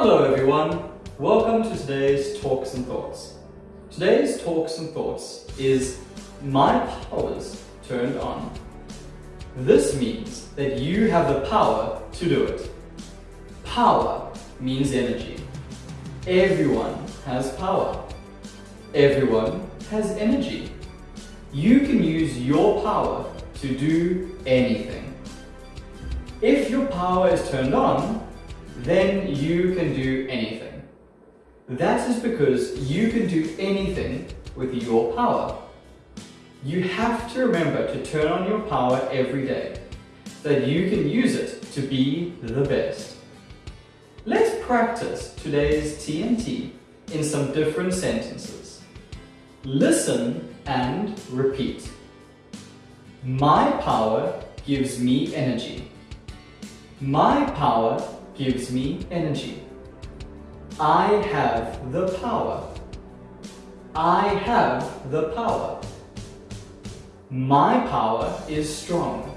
Hello everyone, welcome to today's Talks and Thoughts. Today's Talks and Thoughts is My Powers Turned On. This means that you have the power to do it. Power means energy. Everyone has power. Everyone has energy. You can use your power to do anything. If your power is turned on, then you can do anything. That is because you can do anything with your power. You have to remember to turn on your power every day, so that you can use it to be the best. Let's practice today's TNT in some different sentences. Listen and repeat. My power gives me energy. My power gives me energy. I have the power. I have the power. My power is strong.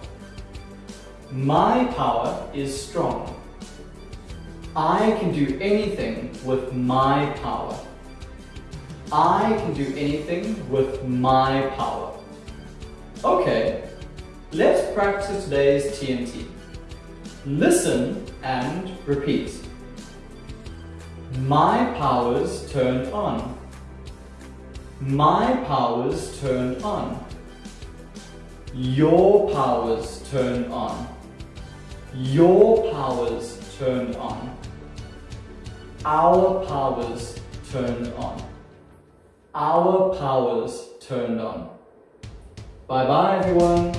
My power is strong. I can do anything with my power. I can do anything with my power. Okay, let's practice today's TNT. Listen and repeat. My powers turned on. My powers turned on. Your powers turned on. Your powers turned on. Our powers turned on. Our powers turned on. Bye bye everyone.